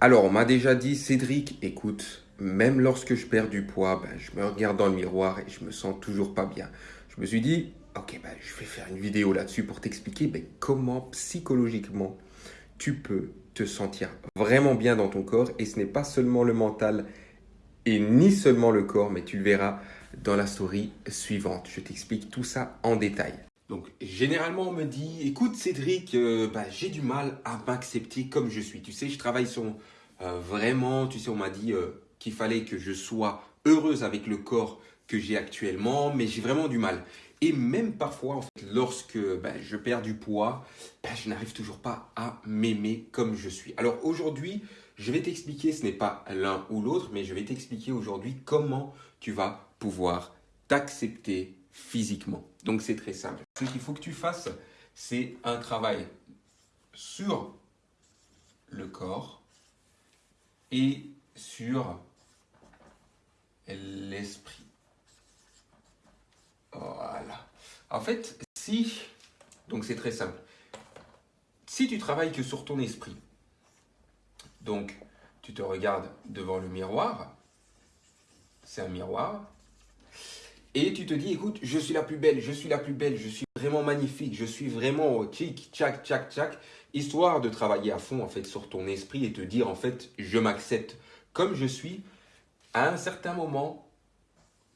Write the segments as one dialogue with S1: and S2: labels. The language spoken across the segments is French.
S1: Alors, on m'a déjà dit, Cédric, écoute, même lorsque je perds du poids, ben, je me regarde dans le miroir et je me sens toujours pas bien. Je me suis dit, ok, ben, je vais faire une vidéo là-dessus pour t'expliquer ben, comment psychologiquement tu peux te sentir vraiment bien dans ton corps. Et ce n'est pas seulement le mental et ni seulement le corps, mais tu le verras dans la story suivante. Je t'explique tout ça en détail. Donc, généralement, on me dit, écoute Cédric, euh, bah, j'ai du mal à m'accepter comme je suis. Tu sais, je travaille sur euh, vraiment, tu sais, on m'a dit euh, qu'il fallait que je sois heureuse avec le corps que j'ai actuellement, mais j'ai vraiment du mal. Et même parfois, en fait, lorsque bah, je perds du poids, bah, je n'arrive toujours pas à m'aimer comme je suis. Alors aujourd'hui, je vais t'expliquer, ce n'est pas l'un ou l'autre, mais je vais t'expliquer aujourd'hui comment tu vas pouvoir t'accepter physiquement. Donc c'est très simple. Ce qu'il faut que tu fasses, c'est un travail sur le corps et sur l'esprit. Voilà. En fait, si, donc c'est très simple, si tu travailles que sur ton esprit, donc tu te regardes devant le miroir, c'est un miroir, et tu te dis, écoute, je suis la plus belle, je suis la plus belle, je suis vraiment magnifique, je suis vraiment tchic, tchac, tchac, tchac, histoire de travailler à fond en fait sur ton esprit et te dire en fait, je m'accepte comme je suis. À un certain moment,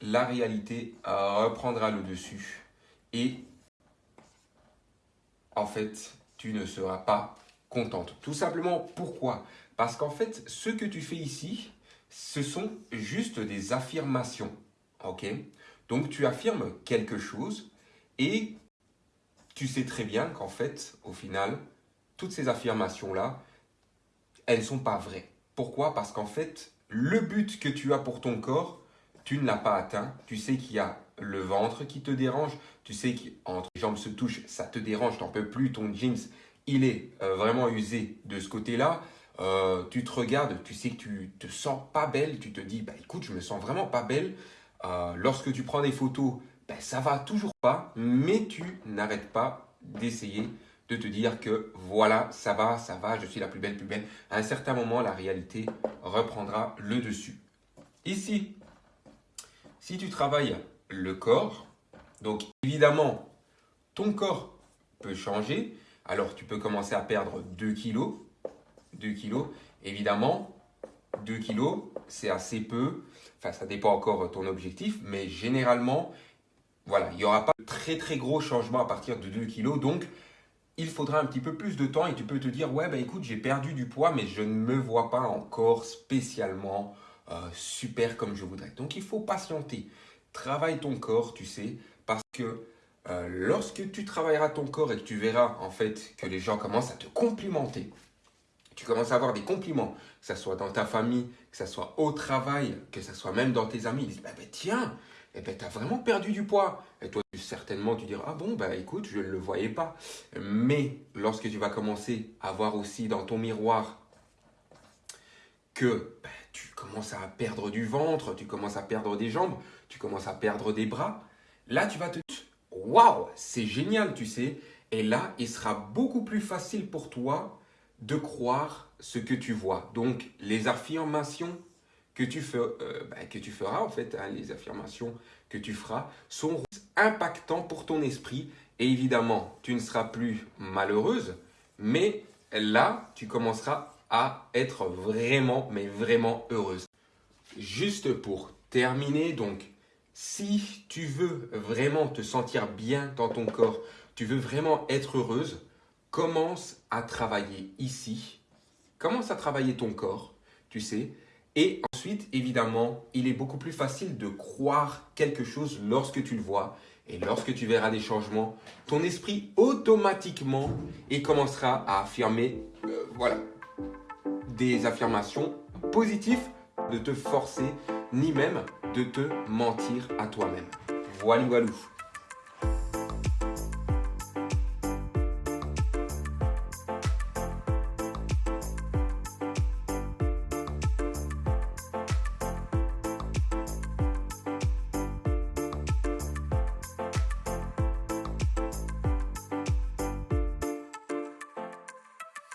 S1: la réalité reprendra le dessus et en fait, tu ne seras pas contente. Tout simplement, pourquoi? Parce qu'en fait, ce que tu fais ici, ce sont juste des affirmations. Ok? Donc tu affirmes quelque chose et tu sais très bien qu'en fait, au final, toutes ces affirmations-là, elles ne sont pas vraies. Pourquoi? Parce qu'en fait, le but que tu as pour ton corps, tu ne l'as pas atteint. Tu sais qu'il y a le ventre qui te dérange. Tu sais qu'entre les jambes se touchent, ça te dérange, tu n'en peux plus. Ton jeans, il est euh, vraiment usé de ce côté-là. Euh, tu te regardes, tu sais que tu te sens pas belle. Tu te dis, bah écoute, je me sens vraiment pas belle. Euh, lorsque tu prends des photos, ben, ça va toujours pas, mais tu n'arrêtes pas d'essayer de te dire que voilà, ça va, ça va, je suis la plus belle, plus belle. À un certain moment, la réalité reprendra le dessus. Ici, si tu travailles le corps, donc évidemment, ton corps peut changer. Alors, tu peux commencer à perdre 2 kilos. 2 kilos. Évidemment, 2 kilos, c'est assez peu. Enfin, ça dépend encore ton objectif, mais généralement, voilà, il n'y aura pas de très très gros changements à partir de 2 kg. Donc, il faudra un petit peu plus de temps et tu peux te dire, ouais, bah écoute, j'ai perdu du poids, mais je ne me vois pas encore spécialement euh, super comme je voudrais. Donc, il faut patienter. Travaille ton corps, tu sais, parce que euh, lorsque tu travailleras ton corps et que tu verras en fait que les gens commencent à te complimenter, tu commences à avoir des compliments, que ce soit dans ta famille, que ce soit au travail, que ce soit même dans tes amis, ils disent bah, bah, tiens, eh ben, tu as vraiment perdu du poids. Et toi, certainement, tu diras, ah bon, bah écoute, je ne le voyais pas. Mais lorsque tu vas commencer à voir aussi dans ton miroir que bah, tu commences à perdre du ventre, tu commences à perdre des jambes, tu commences à perdre des bras, là, tu vas te dire, waouh, c'est génial, tu sais. Et là, il sera beaucoup plus facile pour toi de croire ce que tu vois. Donc, les affirmations que tu, euh, bah, que tu feras, en fait, hein, les affirmations que tu feras, sont impactants pour ton esprit. Et évidemment, tu ne seras plus malheureuse, mais là, tu commenceras à être vraiment, mais vraiment heureuse. Juste pour terminer, donc, si tu veux vraiment te sentir bien dans ton corps, tu veux vraiment être heureuse, commence à travailler ici, commence à travailler ton corps, tu sais, et ensuite, évidemment, il est beaucoup plus facile de croire quelque chose lorsque tu le vois. Et lorsque tu verras des changements, ton esprit automatiquement et commencera à affirmer, euh, voilà, des affirmations positives, de te forcer, ni même de te mentir à toi-même. Voilà, voilà.